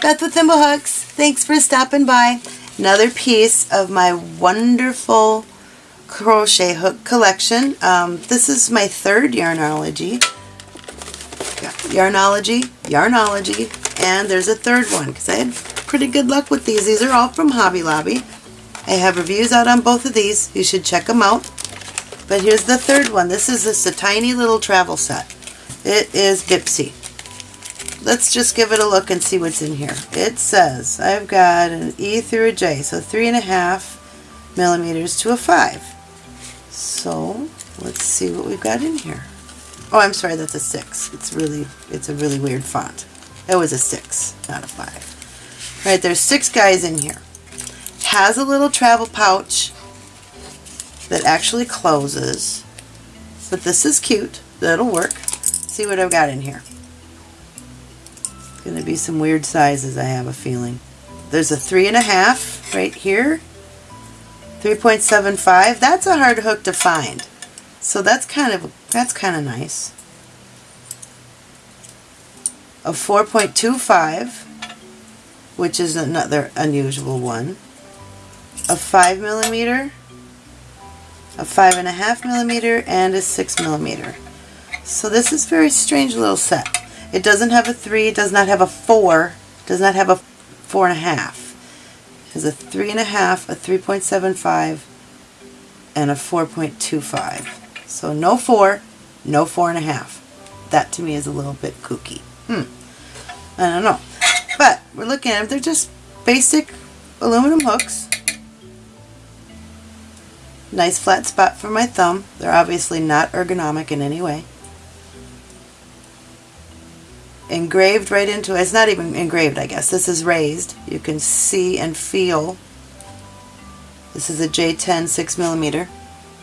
Beth with Thimblehooks. Thanks for stopping by. Another piece of my wonderful crochet hook collection. Um, this is my third Yarnology. Yarnology, Yarnology, and there's a third one because I had pretty good luck with these. These are all from Hobby Lobby. I have reviews out on both of these. You should check them out. But here's the third one. This is just a tiny little travel set. It is Bipsy. Let's just give it a look and see what's in here. It says I've got an E through a J, so three and a half millimeters to a five. So let's see what we've got in here. Oh, I'm sorry, that's a six. It's really, it's a really weird font. It was a six, not a five. All right, there's six guys in here. Has a little travel pouch that actually closes, but this is cute. That'll work. see what I've got in here. Going to be some weird sizes, I have a feeling. There's a three and a half right here. 3.75. That's a hard hook to find. So that's kind of that's kind of nice. A 4.25, which is another unusual one. A 5 millimeter, a 5.5 millimeter, and a 6 millimeter. So this is very strange little set. It doesn't have a 3, it does not have a 4, does not have a 4.5. It has a 3.5, a 3.75, and a 4.25. So no four, no four and a half. That to me is a little bit kooky. Hmm. I don't know. But we're looking at them. They're just basic aluminum hooks. Nice flat spot for my thumb. They're obviously not ergonomic in any way. Engraved right into it. It's not even engraved, I guess. This is raised. You can see and feel. This is a J10 6 millimeter.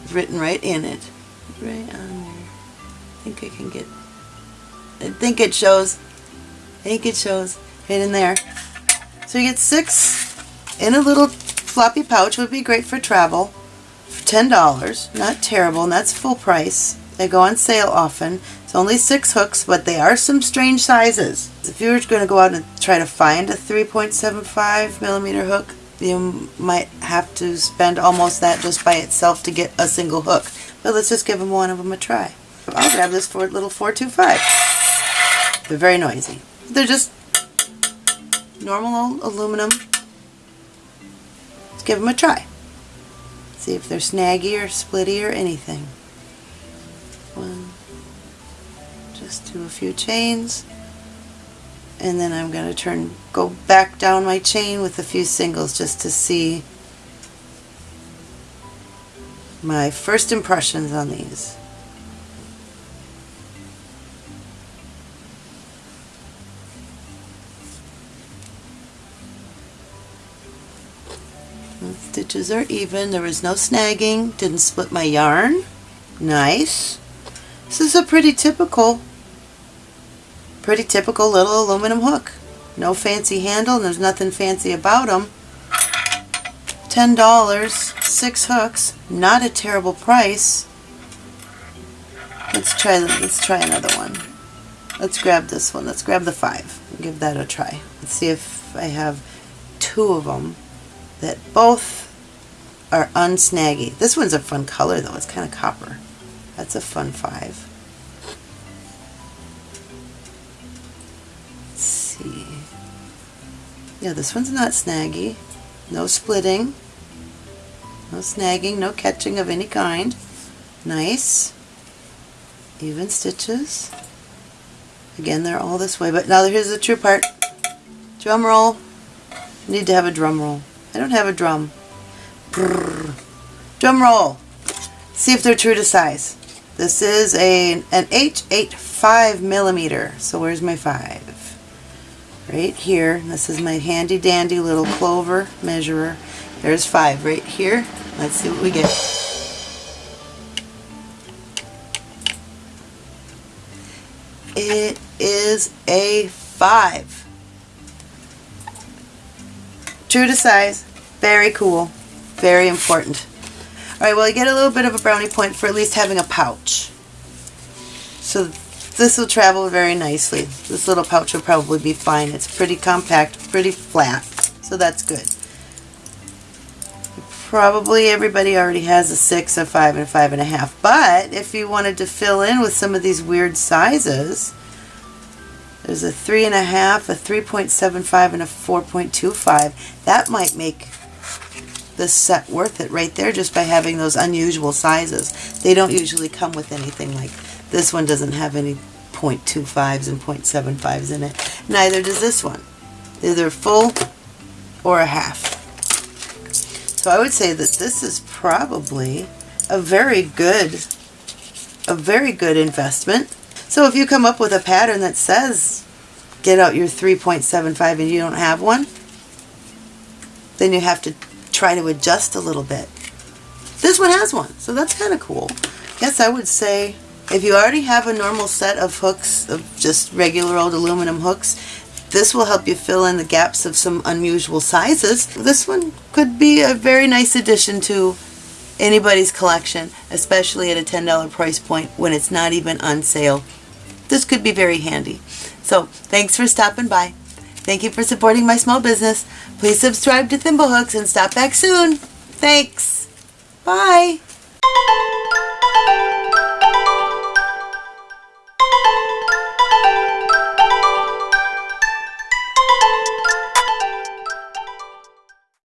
It's written right in it right on there. I think I can get, I think it shows, I think it shows right in there. So you get six in a little floppy pouch, would be great for travel, for $10, not terrible, and that's full price. They go on sale often. It's only six hooks, but they are some strange sizes. If you were going to go out and try to find a 3.75 millimeter hook, you might have to spend almost that just by itself to get a single hook. But let's just give them one of them a try. I'll grab this for little 425. They're very noisy. They're just normal aluminum. Let's give them a try. See if they're snaggy or splitty or anything. Just do a few chains and then I'm going to turn go back down my chain with a few singles just to see my first impressions on these. The stitches are even, there was no snagging, didn't split my yarn. Nice. This is a pretty typical, pretty typical little aluminum hook. No fancy handle, and there's nothing fancy about them. $10, 6 hooks, not a terrible price. Let's try, let's try another one. Let's grab this one. Let's grab the 5. Give that a try. Let's see if I have two of them that both are unsnaggy. This one's a fun color though. It's kind of copper. That's a fun 5. Yeah, this one's not snaggy. No splitting. No snagging, no catching of any kind. Nice. Even stitches. Again, they're all this way, but now here's the true part. Drum roll. Need to have a drum roll. I don't have a drum. Brrr. Drum roll. See if they're true to size. This is a an H8 5 millimeter. So where's my 5? Right here. This is my handy dandy little clover measurer. There's 5 right here. Let's see what we get. It is a 5. True to size. Very cool. Very important. Alright, well I get a little bit of a brownie point for at least having a pouch. So this will travel very nicely. This little pouch will probably be fine. It's pretty compact, pretty flat, so that's good. Probably everybody already has a six, a five, and a five and a half. But if you wanted to fill in with some of these weird sizes, there's a three and a half, a 3.75, and a 4.25. That might make this set worth it right there just by having those unusual sizes. They don't usually come with anything like this one doesn't have any 0.25s and 0.75s in it. Neither does this one. Either full or a half. So I would say that this is probably a very good, a very good investment. So if you come up with a pattern that says get out your 3.75 and you don't have one, then you have to try to adjust a little bit. This one has one, so that's kind of cool. Yes, I would say if you already have a normal set of hooks, of just regular old aluminum hooks, this will help you fill in the gaps of some unusual sizes. This one could be a very nice addition to anybody's collection, especially at a $10 price point when it's not even on sale. This could be very handy. So thanks for stopping by. Thank you for supporting my small business. Please subscribe to Thimblehooks and stop back soon. Thanks. Bye.